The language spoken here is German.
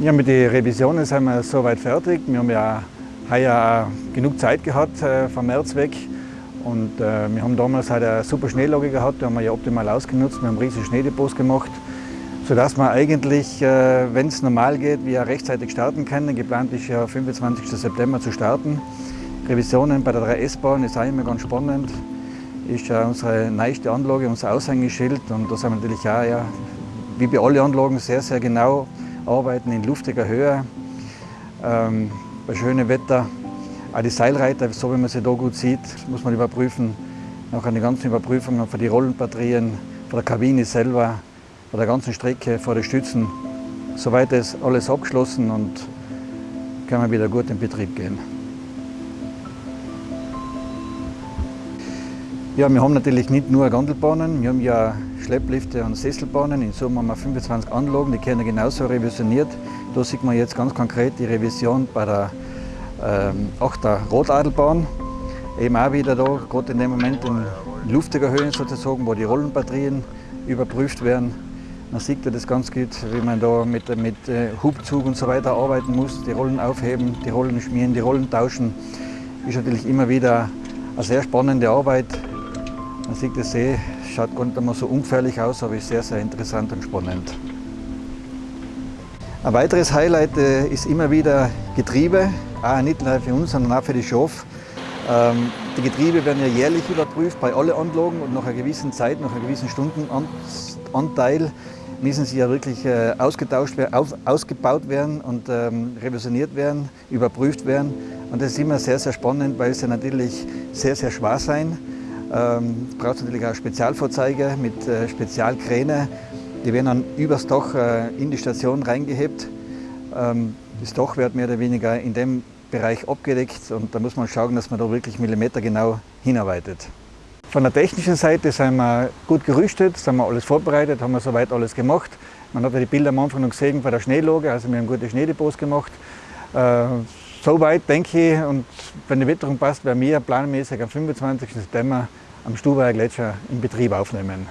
Ja, mit den Revisionen sind wir soweit fertig. Wir haben ja heuer genug Zeit gehabt äh, vom März weg. Und äh, wir haben damals halt eine super Schneelage gehabt, die haben wir ja optimal ausgenutzt. Wir haben riesige Schneedepots gemacht, sodass wir eigentlich, äh, wenn es normal geht, wir rechtzeitig starten können. Geplant ist ja 25. September zu starten. Revisionen bei der 3S-Bahn ist auch immer ganz spannend. Ist ja unsere neueste Anlage, unser Aushängeschild. Und da sind wir natürlich auch, ja, wie bei allen Anlagen, sehr, sehr genau arbeiten in luftiger Höhe, ähm, bei schönem Wetter. Auch die Seilreiter, so wie man sie da gut sieht, muss man überprüfen. Nach die ganzen Überprüfungen für die Rollenbatterien, von der Kabine selber, von der ganzen Strecke, vor den Stützen. Soweit ist alles abgeschlossen und kann man wieder gut in Betrieb gehen. Ja, wir haben natürlich nicht nur Gandelbahnen, wir haben ja Schlepplifte und Sesselbahnen. In Summe haben wir 25 Anlagen, die werden genauso revisioniert. Da sieht man jetzt ganz konkret die Revision bei der ähm, 8er Rotadelbahn. Eben auch wieder da, gerade in dem Moment in luftiger Höhe sozusagen, wo die Rollenbatterien überprüft werden. Man sieht ja das ganz gut, wie man da mit, mit äh, Hubzug und so weiter arbeiten muss, die Rollen aufheben, die Rollen schmieren, die Rollen tauschen. Ist natürlich immer wieder eine sehr spannende Arbeit, man sieht das See, schaut gar nicht einmal so ungefährlich aus, aber ist sehr, sehr interessant und spannend. Ein weiteres Highlight äh, ist immer wieder Getriebe, auch nicht nur für uns, sondern auch für die Schaf. Ähm, die Getriebe werden ja jährlich überprüft bei allen Anlagen und nach einer gewissen Zeit, nach einem gewissen Stundenanteil müssen sie ja wirklich äh, ausgetauscht werden, ausgebaut werden und ähm, revisioniert werden, überprüft werden. Und das ist immer sehr, sehr spannend, weil sie natürlich sehr, sehr schwer sein ähm, braucht natürlich auch Spezialfahrzeuge mit äh, Spezialkräne. Die werden dann übers Dach äh, in die Station reingehebt. Ähm, das Dach wird mehr oder weniger in dem Bereich abgedeckt und da muss man schauen, dass man da wirklich millimetergenau hinarbeitet. Von der technischen Seite sind wir gut gerüstet, sind wir alles vorbereitet, haben wir soweit alles gemacht. Man hat ja die Bilder am Anfang gesehen von der Schneelage, also wir haben gute Schneedepots gemacht. Äh, Soweit denke ich, und wenn die Witterung passt, werden wir planmäßig am 25. September am Stubaier Gletscher in Betrieb aufnehmen.